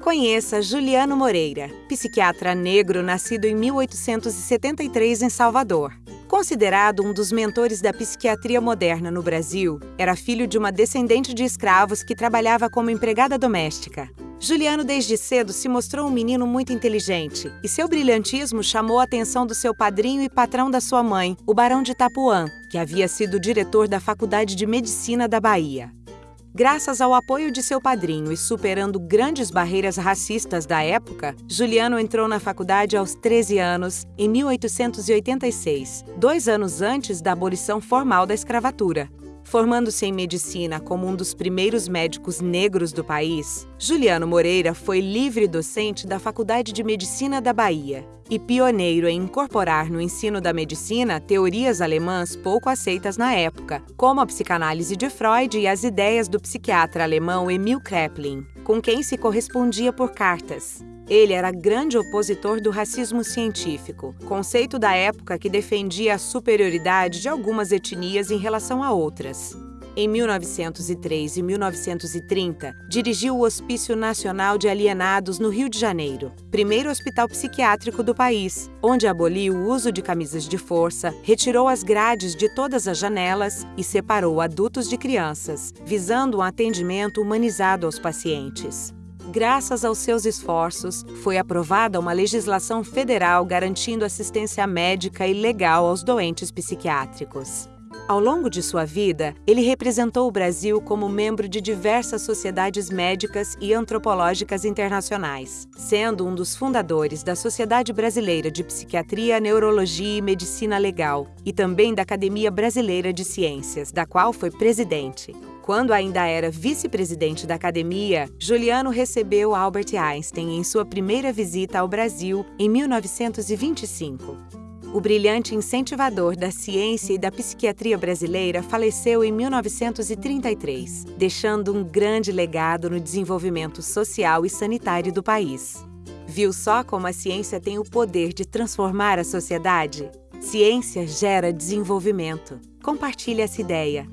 Conheça Juliano Moreira, psiquiatra negro nascido em 1873 em Salvador. Considerado um dos mentores da psiquiatria moderna no Brasil, era filho de uma descendente de escravos que trabalhava como empregada doméstica. Juliano desde cedo se mostrou um menino muito inteligente e seu brilhantismo chamou a atenção do seu padrinho e patrão da sua mãe, o Barão de Itapuã, que havia sido diretor da Faculdade de Medicina da Bahia. Graças ao apoio de seu padrinho e superando grandes barreiras racistas da época, Juliano entrou na faculdade aos 13 anos, em 1886, dois anos antes da abolição formal da escravatura. Formando-se em medicina como um dos primeiros médicos negros do país, Juliano Moreira foi livre docente da Faculdade de Medicina da Bahia e pioneiro em incorporar no ensino da medicina teorias alemãs pouco aceitas na época, como a psicanálise de Freud e as ideias do psiquiatra alemão Emil Kraepelin, com quem se correspondia por cartas. Ele era grande opositor do racismo científico, conceito da época que defendia a superioridade de algumas etnias em relação a outras. Em 1903 e 1930, dirigiu o Hospício Nacional de Alienados no Rio de Janeiro, primeiro hospital psiquiátrico do país, onde aboliu o uso de camisas de força, retirou as grades de todas as janelas e separou adultos de crianças, visando um atendimento humanizado aos pacientes. Graças aos seus esforços, foi aprovada uma legislação federal garantindo assistência médica e legal aos doentes psiquiátricos. Ao longo de sua vida, ele representou o Brasil como membro de diversas sociedades médicas e antropológicas internacionais, sendo um dos fundadores da Sociedade Brasileira de Psiquiatria, Neurologia e Medicina Legal e também da Academia Brasileira de Ciências, da qual foi presidente. Quando ainda era vice-presidente da academia, Juliano recebeu Albert Einstein em sua primeira visita ao Brasil em 1925. O brilhante incentivador da ciência e da psiquiatria brasileira faleceu em 1933, deixando um grande legado no desenvolvimento social e sanitário do país. Viu só como a ciência tem o poder de transformar a sociedade? Ciência gera desenvolvimento. Compartilhe essa ideia.